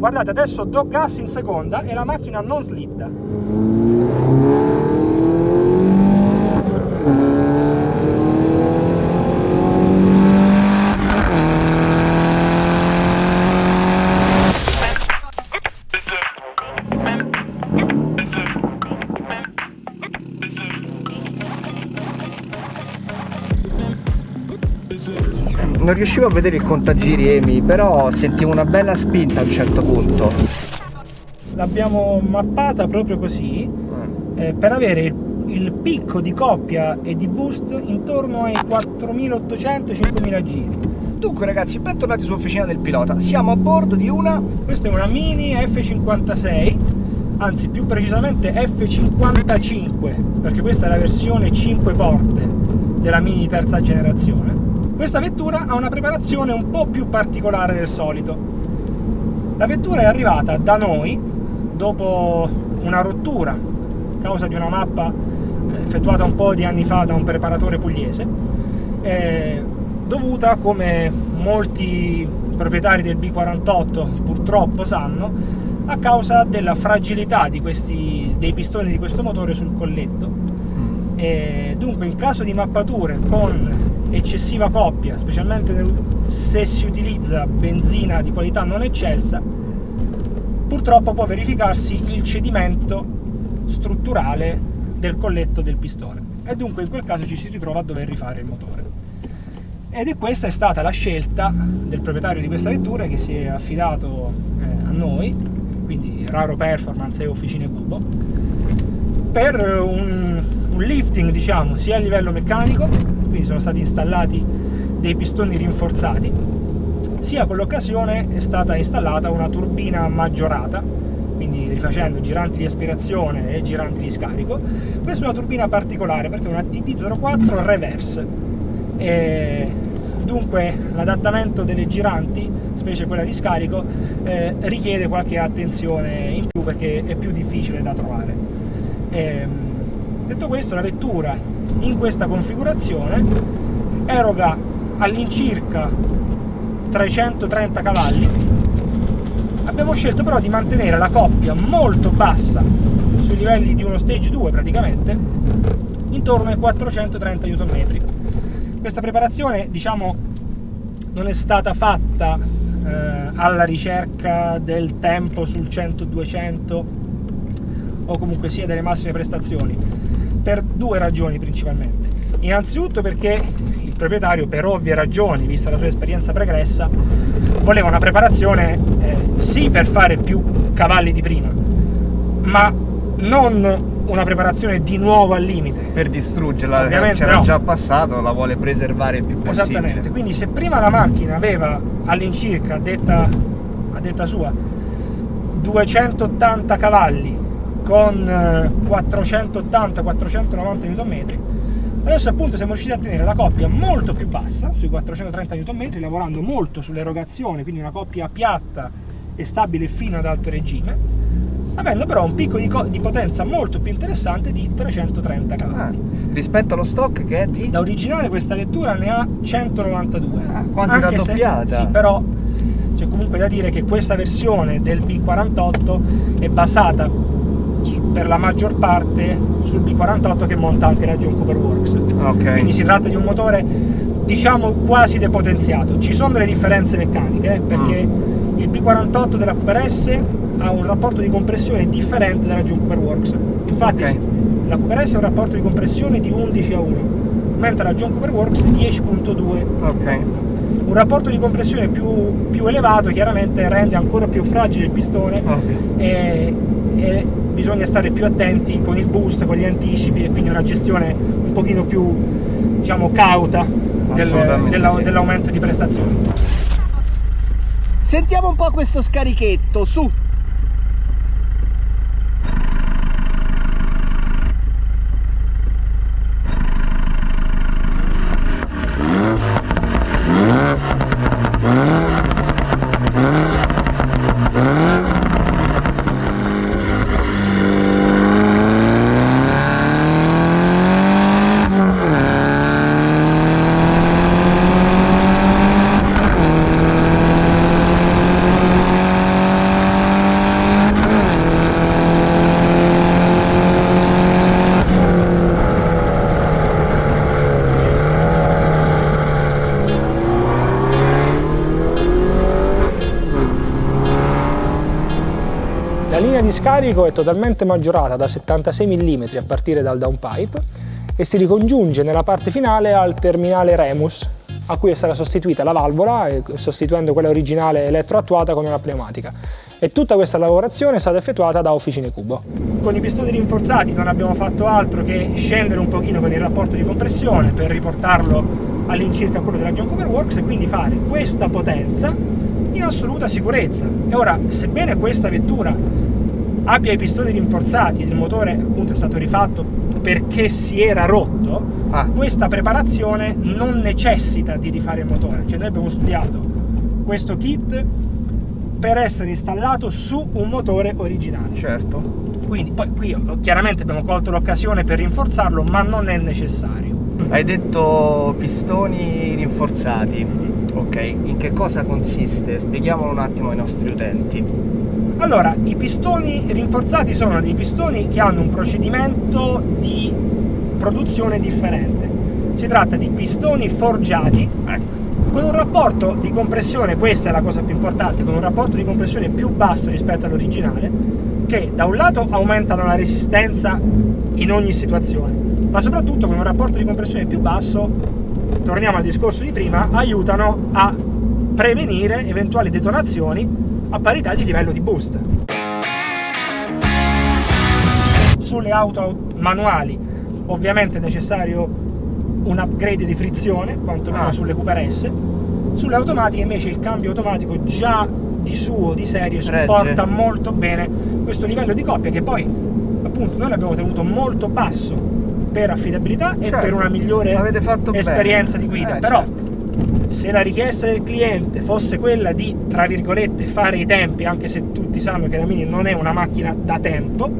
guardate adesso do gas in seconda e la macchina non slitta non riuscivo a vedere il contagiri Emi, però sentivo una bella spinta a un certo punto. L'abbiamo mappata proprio così eh, eh per avere il, il, picco di coppia e di boost intorno ai 4800-5000 giri. Dunque ragazzi, bentornati sull'officina del pilota. Siamo a bordo di una... Questa è una Mini F56, anzi più precisamente F55, perché questa è la versione 5 porte della Mini terza generazione questa vettura ha una preparazione un po' più particolare del solito. La vettura è arrivata da noi dopo una rottura a causa di una mappa eh, effettuata un po' di anni fa da un preparatore pugliese, eh, dovuta, come molti proprietari del B48 purtroppo sanno, a causa della fragilità questi, dei pistoni di questo motore sul colletto. Mm. E dunque in caso di mappature con eccessiva coppia, specialmente se si utilizza benzina di qualità non eccelsa, purtroppo può verificarsi il cedimento strutturale del colletto del pistone e dunque in quel caso ci si ritrova a dover rifare il motore. Ed è questa è stata la scelta del proprietario di questa vettura che si è affidato eh, a noi, quindi Raro Performance e Officine Cubo, per un, un lifting diciamo sia a livello meccanico quindi sono stati installati dei pistoni rinforzati sia con l'occasione è stata installata una turbina maggiorata quindi rifacendo giranti di aspirazione e giranti di scarico. Questa è una turbina particolare perché è una TD04 reverse. E dunque l'adattamento delle giranti specie quella di scarico eh, richiede qualche attenzione in più perché è più difficile da trovare. E, ehm, detto questo la vettura in questa configurazione eroga all'incirca 330 cavalli. Abbiamo scelto però di mantenere la coppia molto bassa sui livelli di uno stage 2 praticamente intorno ai 430 Nm questa preparazione diciamo non è stata fatta eh, alla ricerca del tempo sul 100-200 o comunque sia delle massime prestazioni per due ragioni principalmente. Innanzitutto perché il proprietario, per ovvie ragioni, vista la sua esperienza pregressa, voleva una preparazione eh, sì per fare più cavalli di prima, ma non una preparazione di nuovo al limite. Per distruggerla, c'era no. già passato, la vuole preservare il più possibile. Esattamente, quindi se prima la macchina aveva all'incirca, a detta, a detta sua, 280 cavalli con 480-490 eh, Nm adesso appunto siamo riusciti a tenere la coppia molto più bassa sui 430 Nm lavorando molto sull'erogazione quindi una coppia piatta e stabile fino ad alto regime avendo però un picco di, di potenza molto più interessante di 330 cavalli ah, rispetto allo stock che è di? da originale questa vettura ne ha 192 ah, quasi raddoppiata. sì però c'è comunque da dire che questa versione del B48 è basata per la maggior parte sul B48 che monta anche la John Cooper Works. Okay. Quindi si tratta di un motore diciamo quasi depotenziato. Ci sono delle differenze meccaniche eh, perché mm. il B48 della Cooper S ha un rapporto di compressione differente dalla John Cooper Works. Infatti okay. la Cooper S ha un rapporto di compressione di 11 a 1, mentre la John Cooper Works 10.2. Okay. Un rapporto di compressione più, più, elevato chiaramente rende ancora più fragile il pistone e, e bisogna stare più attenti con il boost, con gli anticipi e quindi una gestione un pochino più diciamo cauta del, dell'aumento sì. di prestazioni. Sentiamo un po' questo scarichetto, su! Linea di scarico è totalmente maggiorata da 76 mm a partire dal downpipe e si ricongiunge nella parte finale al terminale Remus a cui è stata sostituita la valvola sostituendo quella originale elettroattuata con una pneumatica e tutta questa lavorazione è stata effettuata da Officine Cubo. Con i pistoni rinforzati non abbiamo fatto altro che scendere un pochino con il rapporto di compressione per riportarlo all'incirca quello della John Cooper Works e quindi fare questa potenza in assoluta sicurezza. E ora, sebbene questa vettura abbia i pistoni rinforzati il motore appunto è stato rifatto perché si era rotto, ah. questa preparazione non necessita di rifare il motore. Cioè noi abbiamo studiato questo kit per essere installato su un motore originale. Certo. Quindi poi qui chiaramente abbiamo colto l'occasione per rinforzarlo, ma non è necessario. Hai detto pistoni rinforzati, ok, in che cosa consiste? Spieghiamolo un attimo ai nostri utenti. Allora, i pistoni rinforzati sono dei pistoni che hanno un procedimento di produzione differente. Si tratta di pistoni forgiati, ecco, con un rapporto di compressione, questa è la cosa più importante, con un rapporto di compressione più basso rispetto all'originale, che da un lato aumentano la resistenza in ogni situazione, ma soprattutto con un rapporto di compressione più basso, torniamo al discorso di prima, aiutano a prevenire eventuali detonazioni a parità di livello di boost. Sulle auto manuali ovviamente è necessario un upgrade di frizione, quantomeno ah. sulle Cooper S. Sulle automatiche invece il cambio automatico già di suo, di serie, supporta molto bene questo livello di coppia che poi appunto noi l'abbiamo tenuto molto basso per affidabilità certo, e per una migliore esperienza bene. di guida. Eh, Però certo. Se la richiesta del cliente fosse quella di, tra virgolette, fare i tempi, anche se tutti sanno che la Mini non è una macchina da tempo,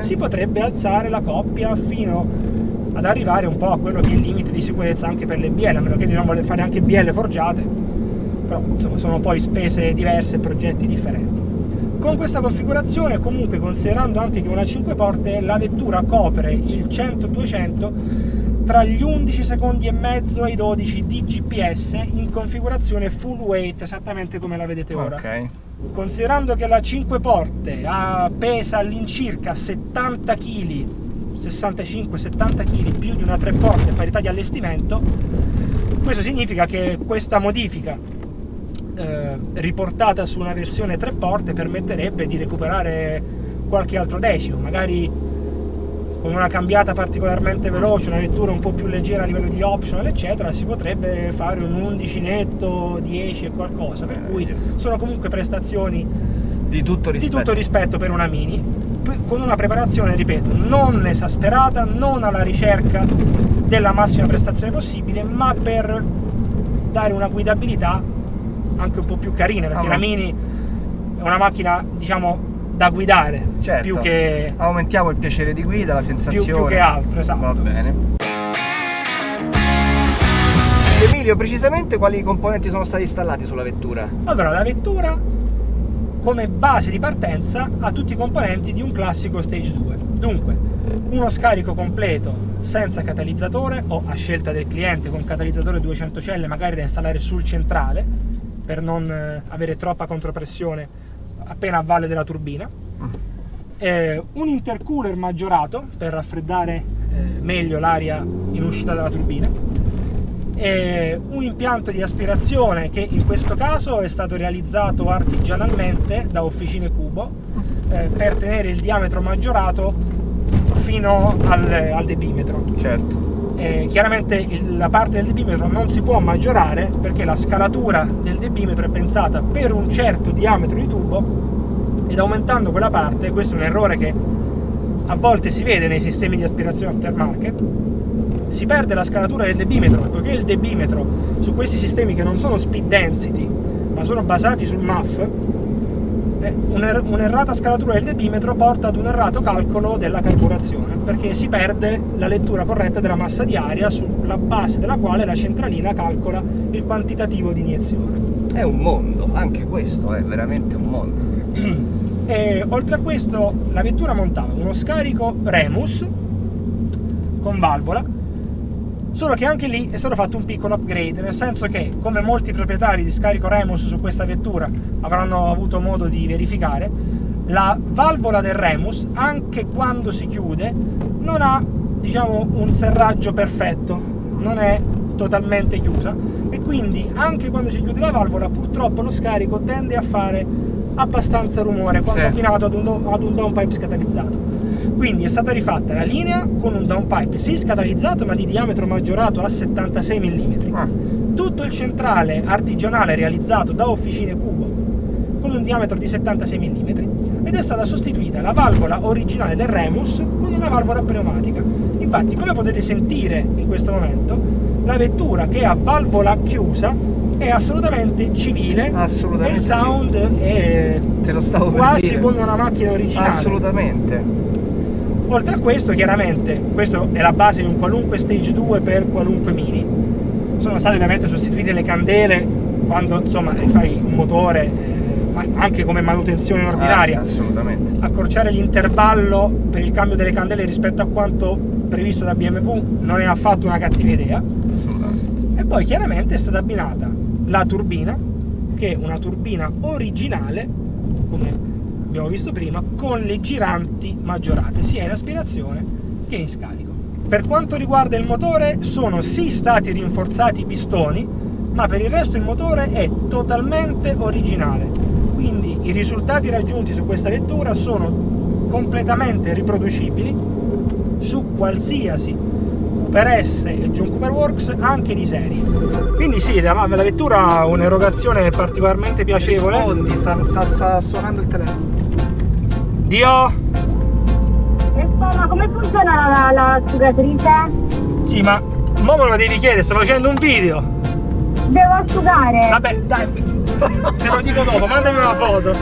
si potrebbe alzare la coppia fino ad arrivare un po' a quello che è il limite di sicurezza anche per le BL, a meno che di non voler fare anche BL forgiate, però insomma sono poi spese diverse e progetti differenti. Con questa configurazione, comunque considerando anche che una 5 porte, la vettura copre il 100-200 tra gli 11 secondi e mezzo e i 12 di GPS in configurazione full weight, esattamente come la vedete ora. Okay. Considerando che la 5 porte ha, pesa all'incirca 70 kg 65-70 kg più di una 3 porte a parità di allestimento questo significa che questa modifica eh, riportata su una versione tre porte permetterebbe di recuperare qualche altro decimo, magari con una cambiata particolarmente veloce, una vettura un po' più leggera a livello di optional eccetera, si potrebbe fare un 11 netto, 10 e qualcosa, per cui sono comunque prestazioni di tutto rispetto, di tutto rispetto per una Mini, con una preparazione, ripeto, non esasperata, non alla ricerca della massima prestazione possibile, ma per dare una guidabilità anche un po' più carine, perché ah, la Mini è una macchina, diciamo, da guidare, certo. più che... Aumentiamo il piacere di guida, la sensazione. Più, più che altro, esatto. Va bene. Emilio, precisamente quali componenti sono stati installati sulla vettura? Allora, la vettura come base di partenza ha tutti i componenti di un classico Stage 2. Dunque, uno scarico completo senza catalizzatore o a scelta del cliente con catalizzatore 200 celle magari da installare sul centrale per non eh, avere troppa contropressione appena a valle della turbina, eh, un intercooler maggiorato per raffreddare eh, meglio l'aria in uscita dalla turbina, e un impianto di aspirazione che in questo caso è stato realizzato artigianalmente da Officine Cubo eh, per tenere il diametro maggiorato fino al, al debimetro. Certo eh, chiaramente il, la parte del debimetro non si può maggiorare perché la scalatura del debimetro è pensata per un certo diametro di tubo ed aumentando quella parte, questo è un errore che a volte si vede nei sistemi di aspirazione aftermarket, si perde la scalatura del debimetro, poiché il debimetro su questi sistemi che non sono speed density ma sono basati sul MAF un'errata scalatura del debimetro porta ad un errato calcolo della carburazione perché si perde la lettura corretta della massa di aria sulla base della quale la centralina calcola il quantitativo di iniezione. È un mondo, anche questo è veramente un mondo. E, oltre a questo la vettura montava uno scarico Remus con valvola Solo che anche lì è stato fatto un piccolo upgrade, nel senso che, come molti proprietari di scarico Remus su questa vettura avranno avuto modo di verificare, La valvola del Remus, anche quando si chiude, non ha diciamo un serraggio perfetto, non è totalmente chiusa e quindi anche quando si chiude la valvola purtroppo lo scarico tende a fare abbastanza rumore quando sì. abbinato ad un, ad un downpipe scatalizzato quindi è stata rifatta la linea con un downpipe sì scatalizzato ma di diametro maggiorato a 76 mm ah. tutto il centrale artigianale realizzato da Officine Cubo con un diametro di 76 mm ed è stata sostituita la valvola originale del Remus con una valvola pneumatica. Infatti come potete sentire in questo momento la vettura che ha valvola chiusa è assolutamente civile assolutamente il sound sì. è quasi come una macchina originale. Assolutamente oltre a questo chiaramente questa è la base di un qualunque stage 2 per qualunque mini. Sono state ovviamente sostituite le candele quando insomma fai un motore eh, anche come manutenzione ordinaria. Ah, assolutamente. Accorciare l'intervallo per il cambio delle candele rispetto a quanto previsto da BMW non è affatto una cattiva idea. E poi chiaramente è stata abbinata la turbina che è una turbina originale come abbiamo visto prima con le giranti maggiorate. Sia in aspirazione che in scarico. Per quanto riguarda il motore sono sì stati rinforzati i pistoni ma per il resto il motore è totalmente originale. Quindi i risultati raggiunti su questa vettura sono completamente riproducibili su qualsiasi Cooper S e John Cooper Works anche di serie. Quindi sì, la, la vettura ha un'erogazione particolarmente piacevole. Rispondi, sta, sta, sta suonando il telefono Dio ma come funziona l'asciugatrice? Sì, ma mo me lo devi chiedere, sto facendo un video. Devo asciugare. Vabbè, dai, te lo dico dopo, mandami una foto.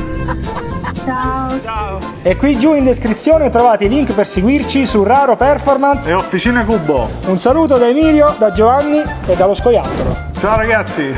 Ciao. Ciao. E qui giù in descrizione trovate i link per seguirci su Raro Performance e Officine Cubo. Un saluto da Emilio, da Giovanni e dallo scoiattolo. Ciao ragazzi.